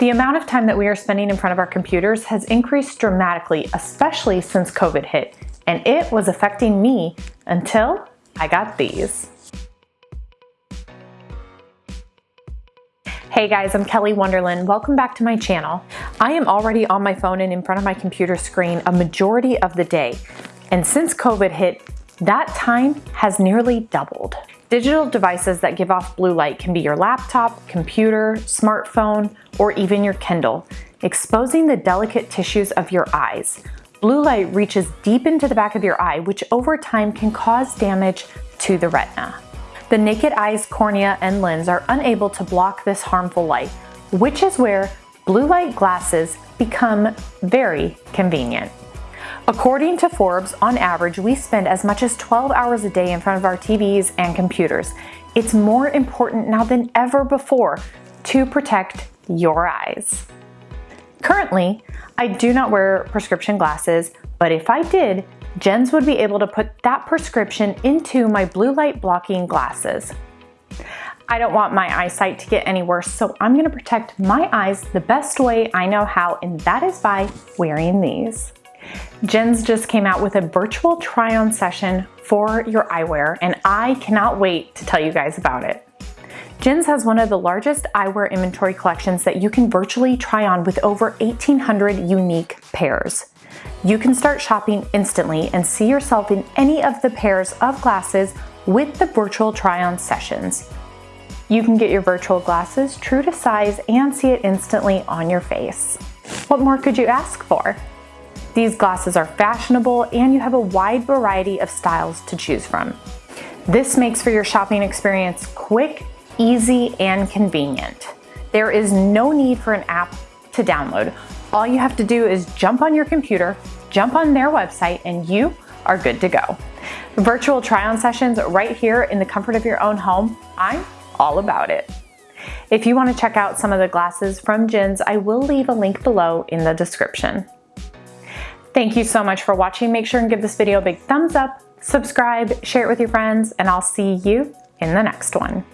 The amount of time that we are spending in front of our computers has increased dramatically, especially since COVID hit, and it was affecting me until I got these. Hey guys, I'm Kelly Wonderland. Welcome back to my channel. I am already on my phone and in front of my computer screen a majority of the day. And since COVID hit, that time has nearly doubled. Digital devices that give off blue light can be your laptop, computer, smartphone, or even your Kindle, exposing the delicate tissues of your eyes. Blue light reaches deep into the back of your eye, which over time can cause damage to the retina. The naked eye's cornea and lens are unable to block this harmful light, which is where blue light glasses become very convenient. According to Forbes, on average, we spend as much as 12 hours a day in front of our TVs and computers. It's more important now than ever before to protect your eyes. Currently, I do not wear prescription glasses, but if I did, JINS would be able to put that prescription into my blue light blocking glasses. I don't want my eyesight to get any worse, so I'm gonna protect my eyes the best way I know how, and that is by wearing these. JINS just came out with a virtual try-on session for your eyewear, and I cannot wait to tell you guys about it. JINS has one of the largest eyewear inventory collections that you can virtually try on with over 1,800 unique pairs. You can start shopping instantly and see yourself in any of the pairs of glasses with the virtual try-on sessions. You can get your virtual glasses true to size and see it instantly on your face. What more could you ask for? These glasses are fashionable and you have a wide variety of styles to choose from. This makes for your shopping experience quick, easy, and convenient. There is no need for an app to download. All you have to do is jump on your computer, jump on their website, and you are good to go. Virtual try-on sessions right here in the comfort of your own home, I'm all about it. If you want to check out some of the glasses from JINS, I will leave a link below in the description. Thank you so much for watching. Make sure and give this video a big thumbs up, subscribe, share it with your friends, and I'll see you in the next one.